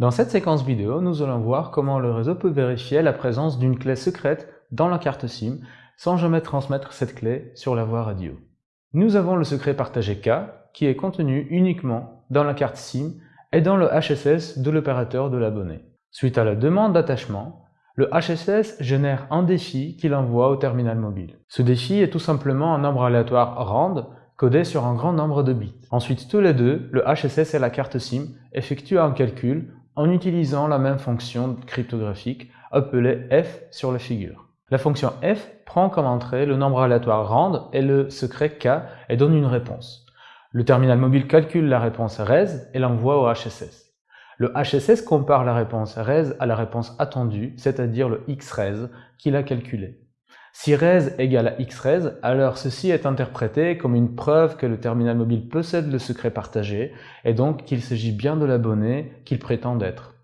Dans cette séquence vidéo, nous allons voir comment le réseau peut vérifier la présence d'une clé secrète dans la carte SIM sans jamais transmettre cette clé sur la voie radio. Nous avons le secret partagé K qui est contenu uniquement dans la carte SIM et dans le HSS de l'opérateur de l'abonné. Suite à la demande d'attachement, le HSS génère un défi qu'il envoie au terminal mobile. Ce défi est tout simplement un nombre aléatoire RAND codé sur un grand nombre de bits. Ensuite, tous les deux, le HSS et la carte SIM, effectuent un calcul en utilisant la même fonction cryptographique appelée f sur la figure. La fonction f prend comme entrée le nombre aléatoire rand et le secret k et donne une réponse. Le terminal mobile calcule la réponse res et l'envoie au HSS. Le HSS compare la réponse res à la réponse attendue, c'est-à-dire le xres qu'il a calculé. Si res égale à xres, alors ceci est interprété comme une preuve que le terminal mobile possède le secret partagé et donc qu'il s'agit bien de l'abonné qu'il prétend être.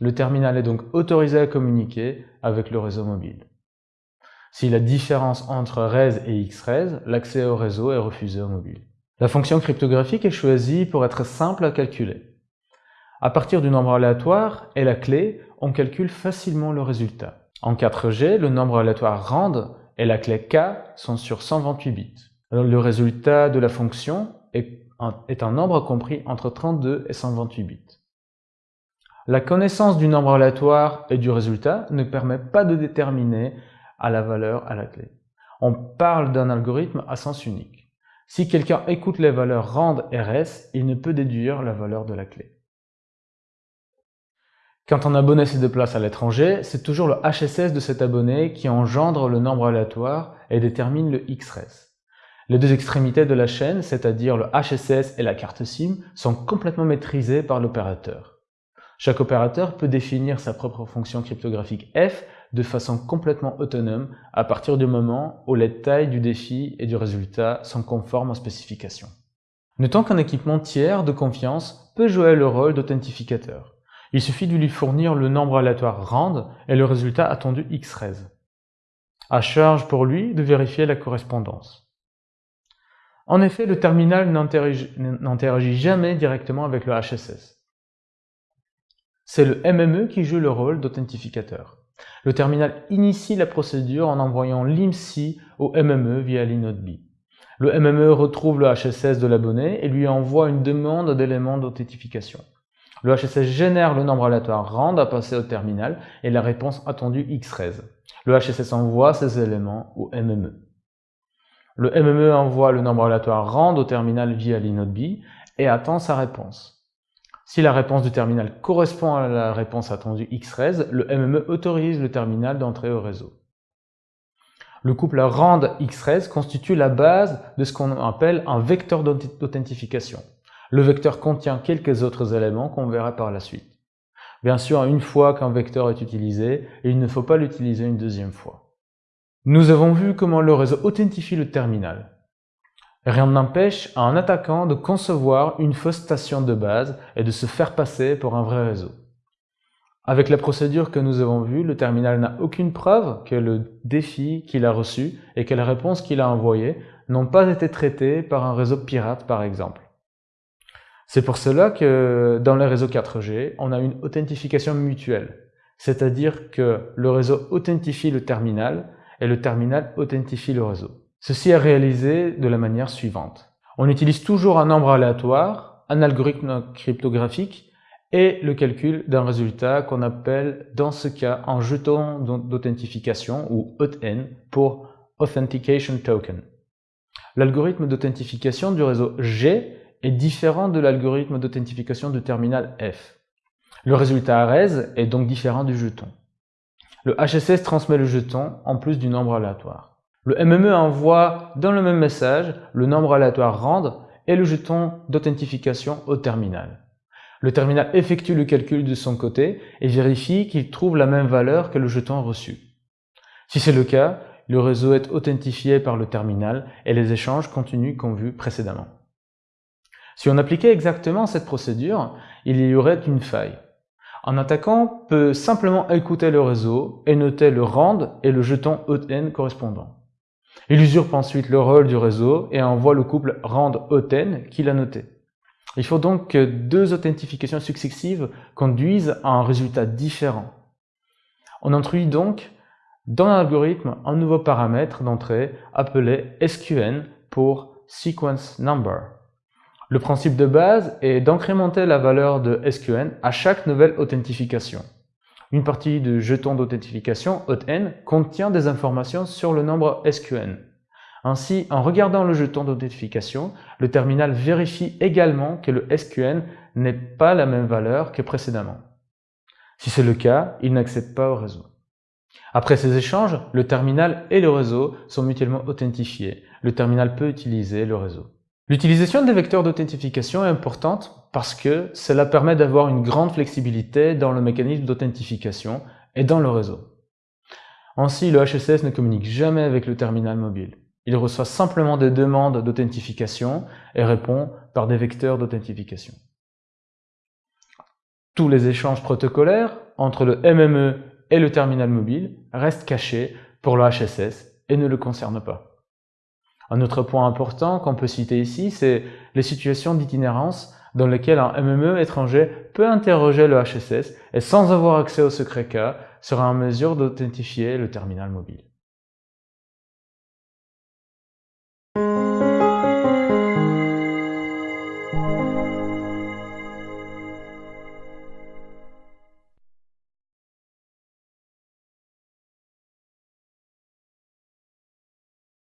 Le terminal est donc autorisé à communiquer avec le réseau mobile. Si la différence entre res et xres, l'accès au réseau est refusé au mobile. La fonction cryptographique est choisie pour être simple à calculer. À partir du nombre aléatoire et la clé, on calcule facilement le résultat. En 4G, le nombre aléatoire RAND et la clé K sont sur 128 bits. le résultat de la fonction est un, nombre compris entre 32 et 128 bits. La connaissance du nombre aléatoire et du résultat ne permet pas de déterminer à la valeur à la clé. On parle d'un algorithme à sens unique. Si quelqu'un écoute les valeurs RAND et RES, il ne peut déduire la valeur de la clé. Quand un abonné se déplace à l'étranger, c'est toujours le HSS de cet abonné qui engendre le nombre aléatoire et détermine le XRES. Les deux extrémités de la chaîne, c'est-à-dire le HSS et la carte SIM, sont complètement maîtrisées par l'opérateur. Chaque opérateur peut définir sa propre fonction cryptographique F de façon complètement autonome à partir du moment où les tailles du défi et du résultat sont conformes aux spécifications. Notons qu'un équipement tiers de confiance peut jouer le rôle d'authentificateur. Il suffit de lui fournir le nombre aléatoire rand et le résultat attendu xres. À charge pour lui de vérifier la correspondance. En effet, le terminal n'interagit jamais directement avec le HSS. C'est le MME qui joue le rôle d'authentificateur. Le terminal initie la procédure en envoyant l'IMSI au MME via l'inode B. Le MME retrouve le HSS de l'abonné et lui envoie une demande d'éléments d'authentification. Le HSS génère le nombre aléatoire rand à passer au terminal et la réponse attendue xres. Le HSS envoie ces éléments au MME. Le MME envoie le nombre aléatoire rand au terminal via l'inode B et attend sa réponse. Si la réponse du terminal correspond à la réponse attendue xres, le MME autorise le terminal d'entrer au réseau. Le couple rand-xres constitue la base de ce qu'on appelle un vecteur d'authentification. Le vecteur contient quelques autres éléments qu'on verra par la suite. Bien sûr, une fois qu'un vecteur est utilisé, il ne faut pas l'utiliser une deuxième fois. Nous avons vu comment le réseau authentifie le terminal. Rien n'empêche à un attaquant de concevoir une fausse station de base et de se faire passer pour un vrai réseau. Avec la procédure que nous avons vue, le terminal n'a aucune preuve que le défi qu'il a reçu et que les réponses qu'il a envoyées n'ont pas été traitées par un réseau pirate par exemple. C'est pour cela que dans les réseaux 4G, on a une authentification mutuelle. C'est-à-dire que le réseau authentifie le terminal et le terminal authentifie le réseau. Ceci est réalisé de la manière suivante. On utilise toujours un nombre aléatoire, un algorithme cryptographique et le calcul d'un résultat qu'on appelle dans ce cas un jeton d'authentification ou AUTN pour Authentication Token. L'algorithme d'authentification du réseau G est différent de l'algorithme d'authentification du terminal F. Le résultat ARES est donc différent du jeton. Le HSS transmet le jeton en plus du nombre aléatoire. Le MME envoie dans le même message le nombre aléatoire RAND et le jeton d'authentification au terminal. Le terminal effectue le calcul de son côté et vérifie qu'il trouve la même valeur que le jeton reçu. Si c'est le cas, le réseau est authentifié par le terminal et les échanges continuent comme vu précédemment. Si on appliquait exactement cette procédure, il y aurait une faille. Un attaquant peut simplement écouter le réseau et noter le RAND et le jeton OTN correspondant. Il usurpe ensuite le rôle du réseau et envoie le couple RAND-OTN qu'il a noté. Il faut donc que deux authentifications successives conduisent à un résultat différent. On introduit donc dans l'algorithme un nouveau paramètre d'entrée appelé SQN pour Sequence Number. Le principe de base est d'incrémenter la valeur de SQN à chaque nouvelle authentification. Une partie du jeton d'authentification, n contient des informations sur le nombre SQN. Ainsi, en regardant le jeton d'authentification, le terminal vérifie également que le SQN n'est pas la même valeur que précédemment. Si c'est le cas, il n'accède pas au réseau. Après ces échanges, le terminal et le réseau sont mutuellement authentifiés. Le terminal peut utiliser le réseau. L'utilisation des vecteurs d'authentification est importante parce que cela permet d'avoir une grande flexibilité dans le mécanisme d'authentification et dans le réseau. Ainsi, le HSS ne communique jamais avec le terminal mobile. Il reçoit simplement des demandes d'authentification et répond par des vecteurs d'authentification. Tous les échanges protocolaires entre le MME et le terminal mobile restent cachés pour le HSS et ne le concernent pas. Un autre point important qu'on peut citer ici, c'est les situations d'itinérance dans lesquelles un MME étranger peut interroger le HSS et sans avoir accès au secret cas sera en mesure d'authentifier le terminal mobile.